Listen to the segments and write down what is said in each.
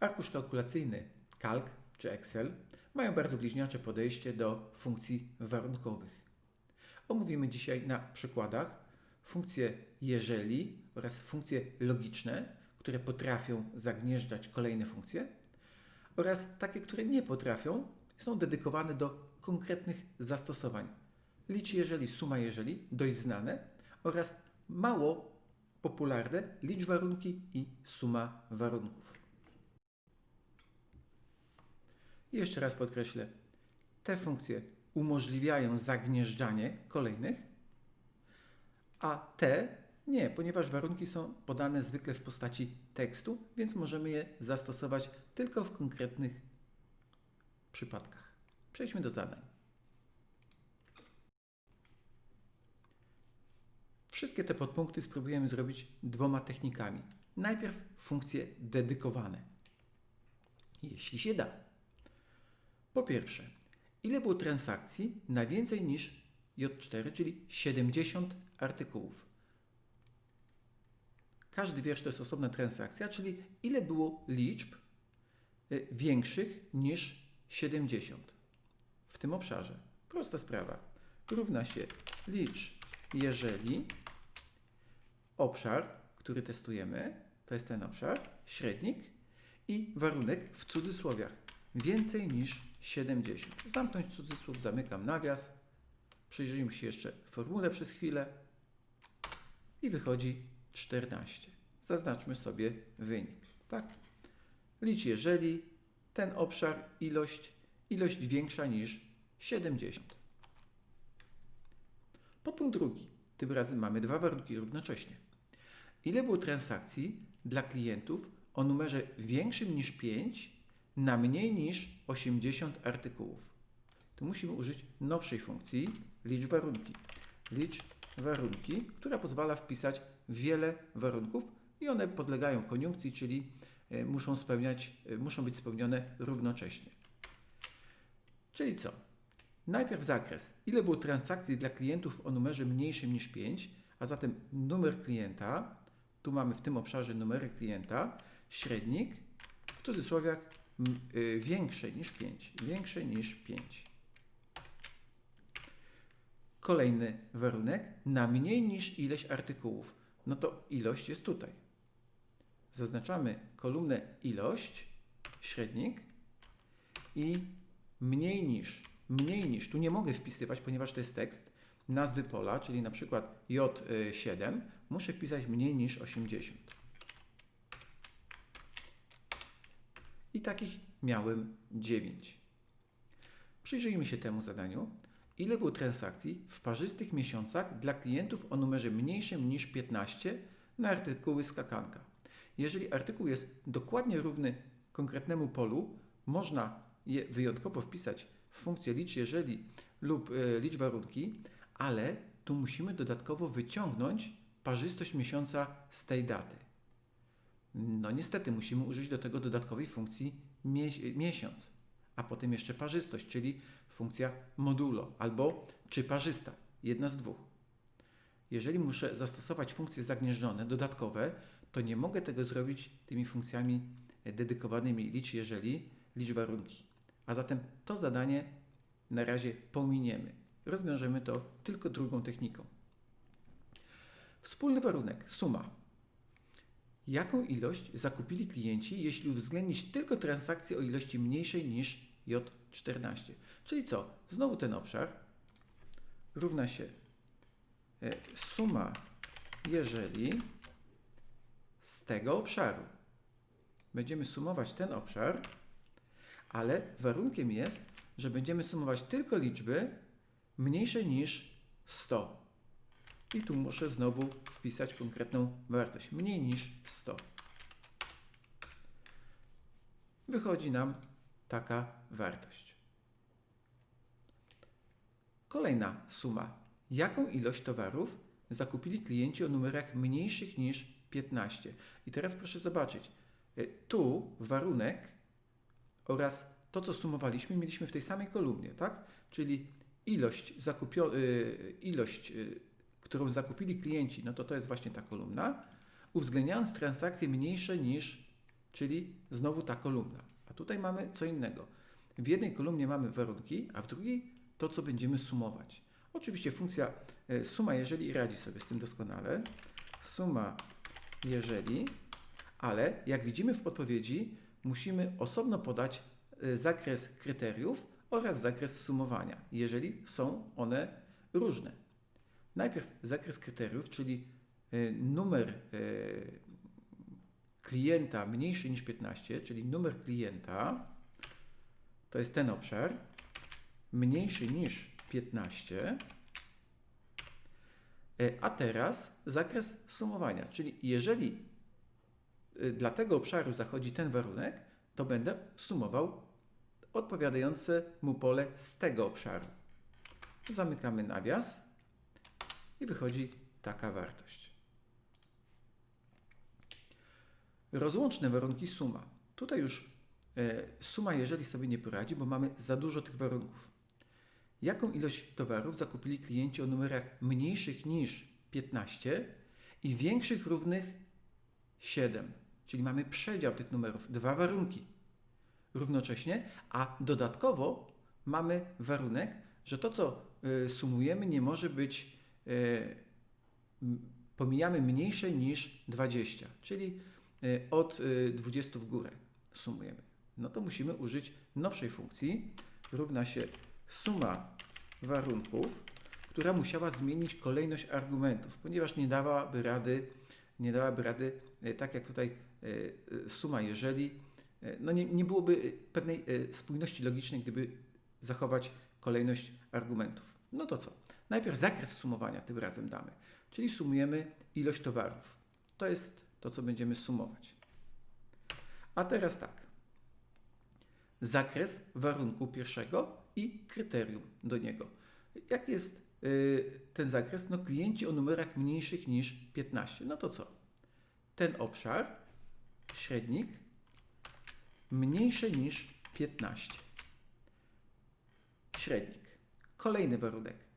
Arkusz kalkulacyjny Calc czy Excel mają bardzo bliźniacze podejście do funkcji warunkowych. Omówimy dzisiaj na przykładach funkcje jeżeli oraz funkcje logiczne, które potrafią zagnieżdżać kolejne funkcje oraz takie, które nie potrafią, są dedykowane do konkretnych zastosowań. Licz jeżeli, suma jeżeli, dość znane oraz mało popularne licz warunki i suma warunków. Jeszcze raz podkreślę, te funkcje umożliwiają zagnieżdżanie kolejnych, a te nie, ponieważ warunki są podane zwykle w postaci tekstu, więc możemy je zastosować tylko w konkretnych przypadkach. Przejdźmy do zadań. Wszystkie te podpunkty spróbujemy zrobić dwoma technikami. Najpierw funkcje dedykowane, jeśli się da. Po pierwsze, ile było transakcji na więcej niż J4, czyli 70 artykułów. Każdy wiersz to jest osobna transakcja, czyli ile było liczb y, większych niż 70 w tym obszarze. Prosta sprawa. Równa się licz, jeżeli obszar, który testujemy, to jest ten obszar, średnik i warunek w cudzysłowiach więcej niż 70. Zamknąć cudzysłów, zamykam nawias. Przyjrzyjmy się jeszcze formule przez chwilę i wychodzi 14. Zaznaczmy sobie wynik. Tak? Licz jeżeli ten obszar, ilość, ilość większa niż 70. Podpunkt drugi. Tym razem mamy dwa warunki równocześnie. Ile było transakcji dla klientów o numerze większym niż 5 na mniej niż 80 artykułów? Tu musimy użyć nowszej funkcji licz warunki. Licz warunki, która pozwala wpisać wiele warunków i one podlegają koniunkcji, czyli e, muszą, spełniać, e, muszą być spełnione równocześnie. Czyli co? Najpierw zakres. Ile było transakcji dla klientów o numerze mniejszym niż 5, a zatem numer klienta, tu mamy w tym obszarze numery klienta, średnik, w cudzysłowiach większe niż 5, większe niż 5. Kolejny warunek, na mniej niż ileś artykułów. No to ilość jest tutaj. Zaznaczamy kolumnę ilość, średnik i mniej niż mniej niż, tu nie mogę wpisywać, ponieważ to jest tekst, nazwy pola, czyli na przykład J7, muszę wpisać mniej niż 80. I takich miałem 9. Przyjrzyjmy się temu zadaniu. Ile było transakcji w parzystych miesiącach dla klientów o numerze mniejszym niż 15 na artykuły skakanka? Jeżeli artykuł jest dokładnie równy konkretnemu polu, można je wyjątkowo wpisać funkcję licz jeżeli lub y, licz warunki, ale tu musimy dodatkowo wyciągnąć parzystość miesiąca z tej daty. No niestety musimy użyć do tego dodatkowej funkcji miesiąc, a potem jeszcze parzystość, czyli funkcja modulo albo czy parzysta, jedna z dwóch. Jeżeli muszę zastosować funkcje zagnieżdżone, dodatkowe, to nie mogę tego zrobić tymi funkcjami dedykowanymi licz jeżeli, licz warunki. A zatem to zadanie na razie pominiemy. Rozwiążemy to tylko drugą techniką. Wspólny warunek, suma. Jaką ilość zakupili klienci, jeśli uwzględnić tylko transakcje o ilości mniejszej niż J14? Czyli co? Znowu ten obszar równa się e, suma, jeżeli z tego obszaru. Będziemy sumować ten obszar ale warunkiem jest, że będziemy sumować tylko liczby mniejsze niż 100. I tu muszę znowu wpisać konkretną wartość, mniej niż 100. Wychodzi nam taka wartość. Kolejna suma. Jaką ilość towarów zakupili klienci o numerach mniejszych niż 15? I teraz proszę zobaczyć. Y, tu warunek oraz to, co sumowaliśmy, mieliśmy w tej samej kolumnie, tak? Czyli ilość, zakupio, y, ilość y, którą zakupili klienci, no to to jest właśnie ta kolumna, uwzględniając transakcje mniejsze niż czyli znowu ta kolumna. A tutaj mamy co innego. W jednej kolumnie mamy warunki, a w drugiej to, co będziemy sumować. Oczywiście funkcja e, suma jeżeli radzi sobie z tym doskonale. Suma jeżeli, ale jak widzimy w podpowiedzi, musimy osobno podać e, zakres kryteriów oraz zakres sumowania, jeżeli są one różne. Najpierw zakres kryteriów, czyli e, numer e, klienta mniejszy niż 15, czyli numer klienta to jest ten obszar, mniejszy niż 15, e, a teraz zakres sumowania, czyli jeżeli dla tego obszaru zachodzi ten warunek, to będę sumował odpowiadające mu pole z tego obszaru. Zamykamy nawias i wychodzi taka wartość. Rozłączne warunki suma. Tutaj już e, suma, jeżeli sobie nie poradzi, bo mamy za dużo tych warunków. Jaką ilość towarów zakupili klienci o numerach mniejszych niż 15 i większych równych 7? Czyli mamy przedział tych numerów, dwa warunki równocześnie, a dodatkowo mamy warunek, że to, co y, sumujemy, nie może być, pomijamy mniejsze niż 20, czyli y, od y, 20 w górę sumujemy. No to musimy użyć nowszej funkcji, równa się suma warunków, która musiała zmienić kolejność argumentów, ponieważ nie dałaby rady, nie dałaby rady, y, tak jak tutaj y, y, suma jeżeli, y, no nie, nie byłoby y, pewnej y, spójności logicznej, gdyby zachować kolejność argumentów. No to co? Najpierw zakres sumowania tym razem damy, czyli sumujemy ilość towarów. To jest to, co będziemy sumować. A teraz tak. Zakres warunku pierwszego i kryterium do niego. Jak jest y, ten zakres? No klienci o numerach mniejszych niż 15. No to co? Ten obszar, średnik, mniejszy niż 15 średnik. Kolejny warunek.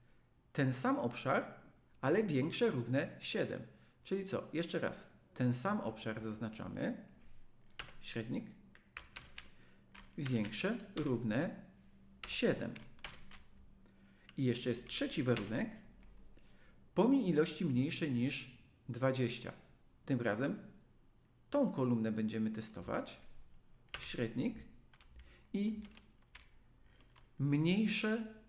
Ten sam obszar, ale większe równe 7. Czyli co? Jeszcze raz. Ten sam obszar zaznaczamy. Średnik. Większe równe 7. I jeszcze jest trzeci warunek. Pomij ilości mniejsze niż 20. Tym razem tą kolumnę będziemy testować. Średnik. I mniejsze,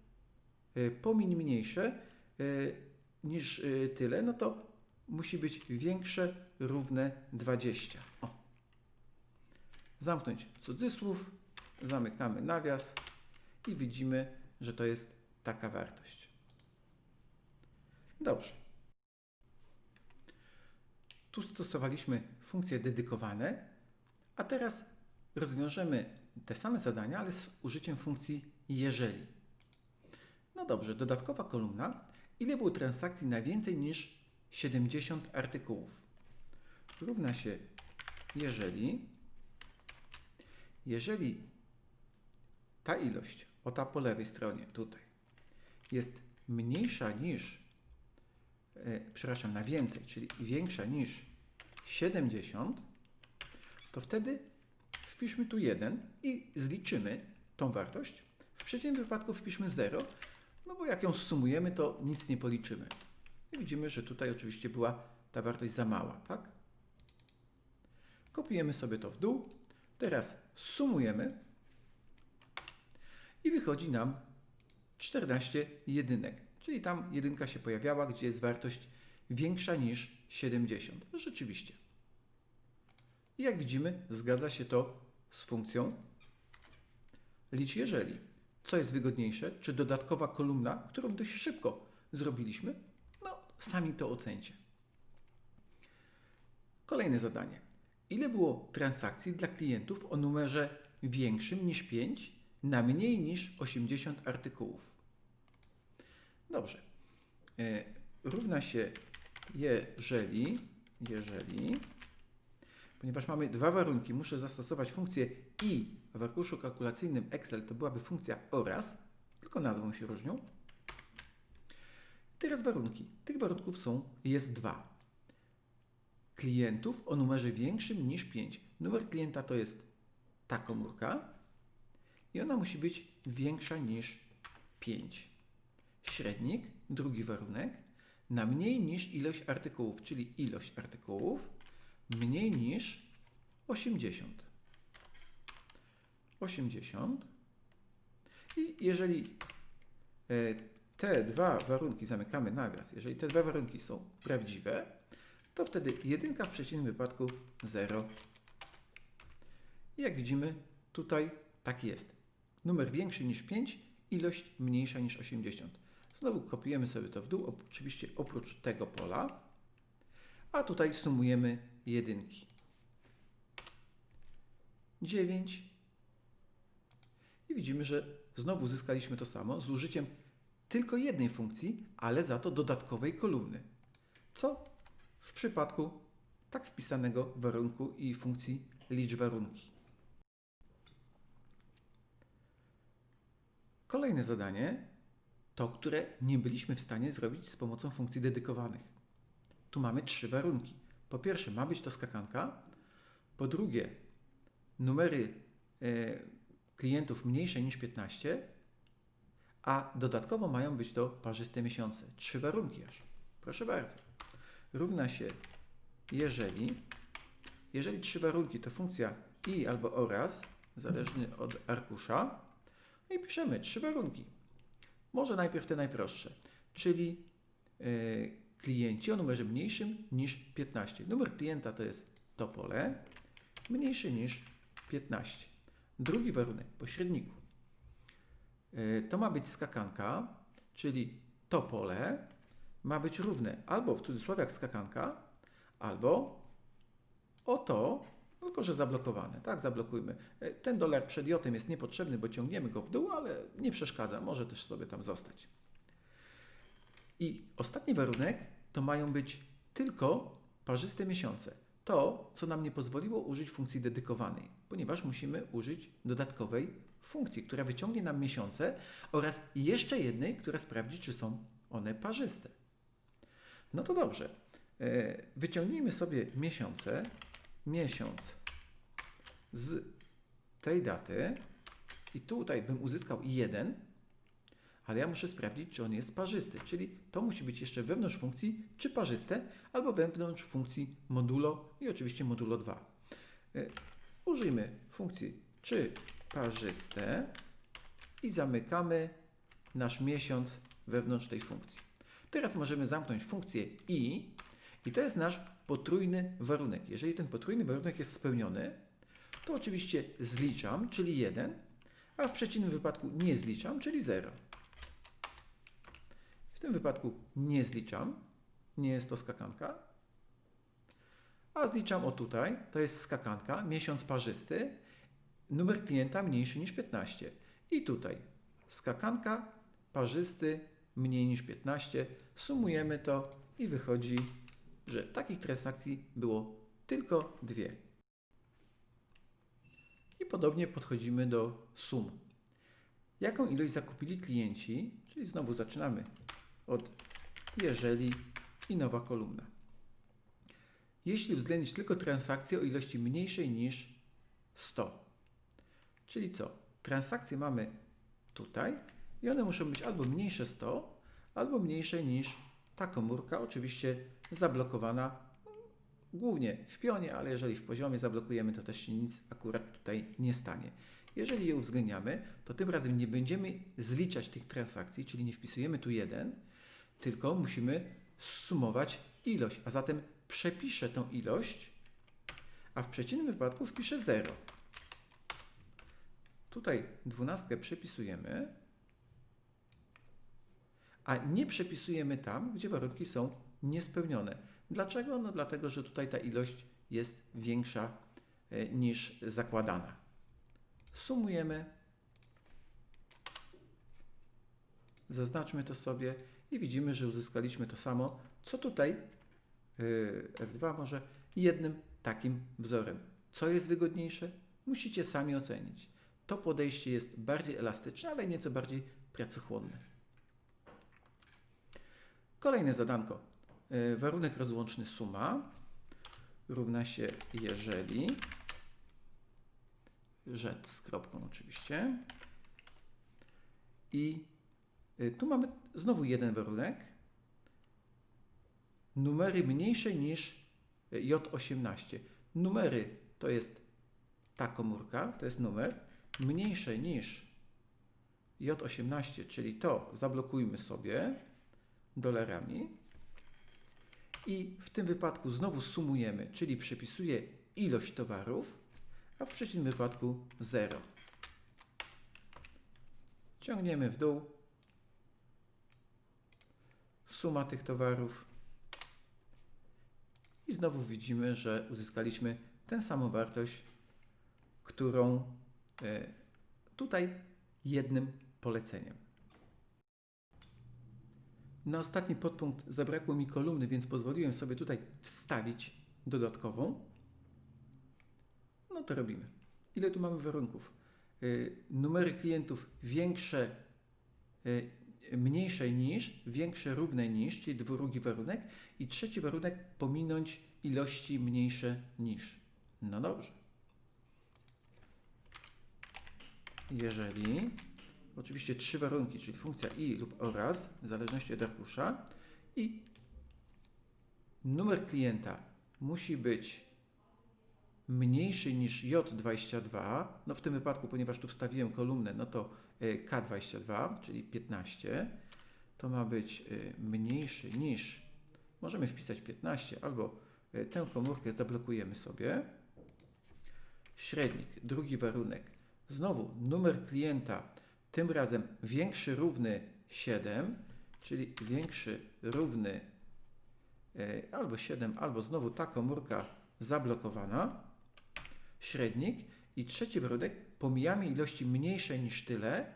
pomiń mniejsze y, niż y, tyle, no to musi być większe, równe 20. O. Zamknąć cudzysłów, zamykamy nawias i widzimy, że to jest taka wartość. Dobrze. Tu stosowaliśmy funkcje dedykowane, a teraz rozwiążemy te same zadania, ale z użyciem funkcji jeżeli. No dobrze, dodatkowa kolumna. Ile było transakcji na więcej niż 70 artykułów? Równa się jeżeli, jeżeli ta ilość, o ta po lewej stronie tutaj, jest mniejsza niż, e, przepraszam, na więcej, czyli większa niż 70, to wtedy wpiszmy tu 1 i zliczymy tą wartość. W przeciwnym wypadku wpiszmy 0, no bo jak ją sumujemy, to nic nie policzymy. I widzimy, że tutaj oczywiście była ta wartość za mała, tak? Kopiujemy sobie to w dół. Teraz sumujemy i wychodzi nam 14 jedynek. Czyli tam jedynka się pojawiała, gdzie jest wartość większa niż 70. Rzeczywiście. I jak widzimy, zgadza się to z funkcją licz jeżeli. Co jest wygodniejsze? Czy dodatkowa kolumna, którą dość szybko zrobiliśmy? No, sami to ocencie. Kolejne zadanie. Ile było transakcji dla klientów o numerze większym niż 5 na mniej niż 80 artykułów? Dobrze. E, równa się jeżeli, jeżeli, ponieważ mamy dwa warunki, muszę zastosować funkcję i w arkuszu kalkulacyjnym Excel to byłaby funkcja oraz, tylko nazwą się różnią. Teraz warunki. Tych warunków są, jest dwa. klientów o numerze większym niż 5. Numer klienta to jest ta komórka i ona musi być większa niż 5. Średnik, drugi warunek, na mniej niż ilość artykułów, czyli ilość artykułów mniej niż 80. 80. I jeżeli e, te dwa warunki, zamykamy nawias, jeżeli te dwa warunki są prawdziwe, to wtedy jedynka w przeciwnym wypadku 0. I jak widzimy, tutaj tak jest. Numer większy niż 5, ilość mniejsza niż 80. Znowu kopiujemy sobie to w dół, oczywiście oprócz tego pola, a tutaj sumujemy jedynki. 9 i widzimy, że znowu uzyskaliśmy to samo z użyciem tylko jednej funkcji, ale za to dodatkowej kolumny. Co w przypadku tak wpisanego warunku i funkcji licz warunki. Kolejne zadanie to, które nie byliśmy w stanie zrobić z pomocą funkcji dedykowanych. Tu mamy trzy warunki. Po pierwsze, ma być to skakanka. Po drugie, numery e, klientów mniejsze niż 15, a dodatkowo mają być to parzyste miesiące. Trzy warunki aż. Proszę bardzo. Równa się jeżeli, jeżeli trzy warunki to funkcja i albo oraz, zależny od arkusza, no i piszemy trzy warunki. Może najpierw te najprostsze, czyli yy, klienci o numerze mniejszym niż 15. Numer klienta to jest to pole, mniejszy niż 15. Drugi warunek, pośredniku. Yy, to ma być skakanka, czyli to pole ma być równe albo w cudzysłowie jak skakanka, albo o to, tylko że zablokowane. Tak, zablokujmy. Yy, ten dolar przed jotem jest niepotrzebny, bo ciągniemy go w dół, ale nie przeszkadza, może też sobie tam zostać. I ostatni warunek to mają być tylko parzyste miesiące. To, co nam nie pozwoliło użyć funkcji dedykowanej, ponieważ musimy użyć dodatkowej funkcji, która wyciągnie nam miesiące oraz jeszcze jednej, która sprawdzi, czy są one parzyste. No to dobrze. E, wyciągnijmy sobie miesiące. Miesiąc z tej daty i tutaj bym uzyskał jeden, ale ja muszę sprawdzić, czy on jest parzysty, czyli to musi być jeszcze wewnątrz funkcji czy parzyste, albo wewnątrz funkcji modulo i oczywiście modulo 2. E, użyjmy funkcji czy parzyste i zamykamy nasz miesiąc wewnątrz tej funkcji. Teraz możemy zamknąć funkcję i i to jest nasz potrójny warunek. Jeżeli ten potrójny warunek jest spełniony, to oczywiście zliczam, czyli 1, a w przeciwnym wypadku nie zliczam, czyli 0. Tym wypadku nie zliczam, nie jest to skakanka, a zliczam o tutaj, to jest skakanka, miesiąc parzysty, numer klienta mniejszy niż 15. I tutaj. Skakanka, parzysty, mniej niż 15, sumujemy to i wychodzi, że takich transakcji było tylko dwie. I podobnie podchodzimy do sum. Jaką ilość zakupili klienci, czyli znowu zaczynamy od jeżeli i nowa kolumna. Jeśli uwzględnić tylko transakcje o ilości mniejszej niż 100. Czyli co? Transakcje mamy tutaj i one muszą być albo mniejsze 100, albo mniejsze niż ta komórka, oczywiście zablokowana głównie w pionie, ale jeżeli w poziomie zablokujemy, to też się nic akurat tutaj nie stanie. Jeżeli je uwzględniamy, to tym razem nie będziemy zliczać tych transakcji, czyli nie wpisujemy tu 1, tylko musimy sumować ilość, a zatem przepiszę tą ilość, a w przeciwnym wypadku wpiszę 0. Tutaj dwunastkę przepisujemy, a nie przepisujemy tam, gdzie warunki są niespełnione. Dlaczego? No dlatego, że tutaj ta ilość jest większa e, niż zakładana. Sumujemy. Zaznaczmy to sobie i widzimy, że uzyskaliśmy to samo, co tutaj e, F2 może jednym takim wzorem. Co jest wygodniejsze? Musicie sami ocenić. To podejście jest bardziej elastyczne, ale nieco bardziej pracochłonne. Kolejne zadanko. E, warunek rozłączny suma. równa się jeżeli rzecz z kropką oczywiście i y, tu mamy znowu jeden warunek numery mniejsze niż J18 numery to jest ta komórka, to jest numer mniejsze niż J18, czyli to zablokujmy sobie dolarami. I w tym wypadku znowu sumujemy, czyli przepisuję ilość towarów, a w przeciwnym wypadku 0. Ciągniemy w dół. Suma tych towarów. I znowu widzimy, że uzyskaliśmy tę samą wartość, którą e, tutaj jednym poleceniem. Na ostatni podpunkt zabrakło mi kolumny, więc pozwoliłem sobie tutaj wstawić dodatkową. No to robimy. Ile tu mamy warunków? Y, numery klientów większe, y, mniejsze niż, większe równe niż, czyli drugi warunek. I trzeci warunek pominąć ilości mniejsze niż. No dobrze. Jeżeli oczywiście trzy warunki, czyli funkcja i lub oraz, w zależności od arkusza i numer klienta musi być mniejszy niż J22, no w tym wypadku, ponieważ tu wstawiłem kolumnę, no to e, K22, czyli 15, to ma być e, mniejszy niż, możemy wpisać 15, albo e, tę komórkę zablokujemy sobie. Średnik, drugi warunek, znowu numer klienta tym razem większy równy 7, czyli większy równy albo 7, albo znowu ta komórka zablokowana, średnik i trzeci warunek, pomijamy ilości mniejsze niż tyle,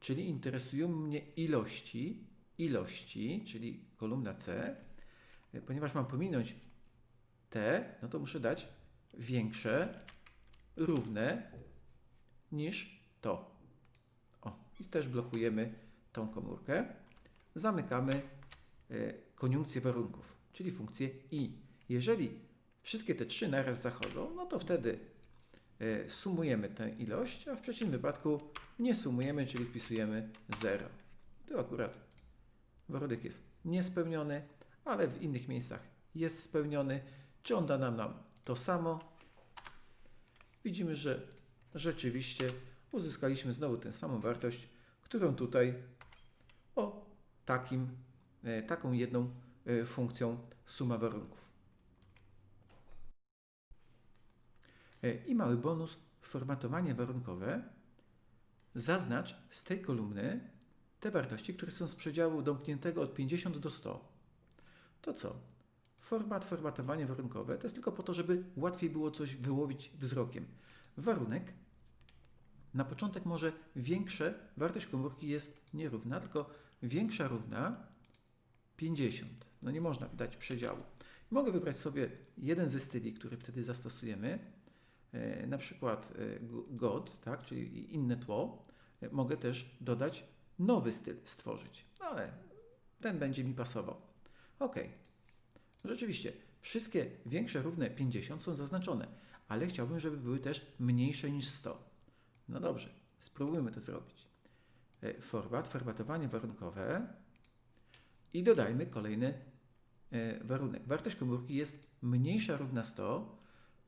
czyli interesują mnie ilości, ilości, czyli kolumna C, ponieważ mam pominąć te, no to muszę dać większe, równe niż to i też blokujemy tą komórkę. Zamykamy e, koniunkcję warunków, czyli funkcję i. Jeżeli wszystkie te trzy naraz zachodzą, no to wtedy sumujemy tę ilość, a w przeciwnym wypadku nie sumujemy, czyli wpisujemy 0. Tu akurat warunek jest niespełniony, ale w innych miejscach jest spełniony. Czy on da nam, nam to samo? Widzimy, że rzeczywiście uzyskaliśmy znowu tę samą wartość, którą tutaj o takim, e, taką jedną e, funkcją suma warunków. E, I mały bonus, formatowanie warunkowe. Zaznacz z tej kolumny te wartości, które są z przedziału domkniętego od 50 do 100. To co? Format, formatowanie warunkowe to jest tylko po to, żeby łatwiej było coś wyłowić wzrokiem. Warunek na początek może większe, wartość komórki jest nierówna, tylko większa równa 50. No nie można dać przedziału. Mogę wybrać sobie jeden ze styli, który wtedy zastosujemy, e, na przykład e, God, tak, czyli inne tło. E, mogę też dodać nowy styl, stworzyć, no ale ten będzie mi pasował. OK. Rzeczywiście, wszystkie większe równe 50 są zaznaczone, ale chciałbym, żeby były też mniejsze niż 100. No dobrze, spróbujmy to zrobić. E, format, formatowanie warunkowe i dodajmy kolejny e, warunek. Wartość komórki jest mniejsza równa 100,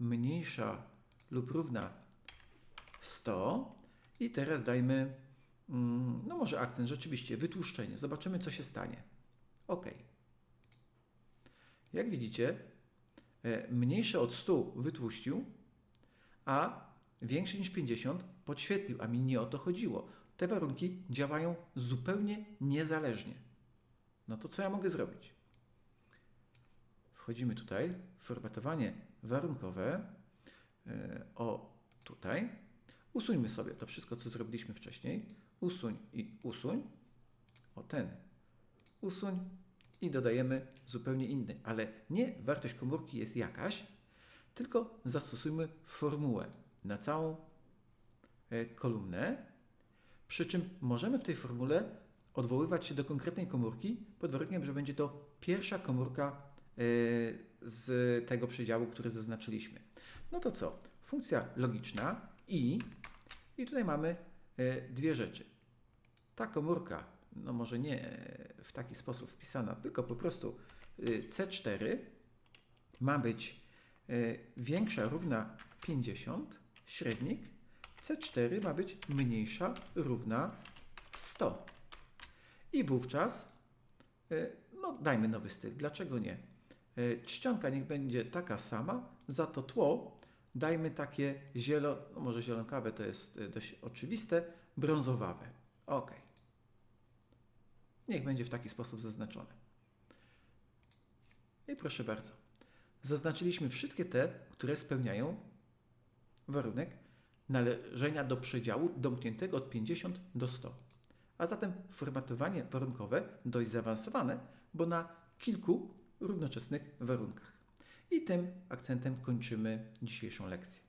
mniejsza lub równa 100 i teraz dajmy, mm, no może akcent, rzeczywiście, wytłuszczenie. Zobaczymy, co się stanie. OK. Jak widzicie, e, mniejsze od 100 wytłuścił, a większy niż 50 podświetlił, a mi nie o to chodziło. Te warunki działają zupełnie niezależnie. No to co ja mogę zrobić? Wchodzimy tutaj, formatowanie warunkowe, o tutaj. Usuńmy sobie to wszystko, co zrobiliśmy wcześniej. Usuń i usuń. O ten. Usuń i dodajemy zupełnie inny. Ale nie wartość komórki jest jakaś, tylko zastosujmy formułę na całą e, kolumnę, przy czym możemy w tej formule odwoływać się do konkretnej komórki pod warunkiem, że będzie to pierwsza komórka y, z tego przedziału, który zaznaczyliśmy. No to co? Funkcja logiczna i, i tutaj mamy y, dwie rzeczy. Ta komórka, no może nie w taki sposób wpisana, tylko po prostu y, C4 ma być y, większa, równa 50, średnik, C4 ma być mniejsza, równa 100. I wówczas, no dajmy nowy styl, dlaczego nie? Y, Czcionka niech będzie taka sama, za to tło dajmy takie zielo, no może zielonkawe to jest y, dość oczywiste, brązowawe. Ok. Niech będzie w taki sposób zaznaczone. I proszę bardzo. Zaznaczyliśmy wszystkie te, które spełniają warunek należenia do przedziału domkniętego od 50 do 100. A zatem formatowanie warunkowe dość zaawansowane, bo na kilku równoczesnych warunkach. I tym akcentem kończymy dzisiejszą lekcję.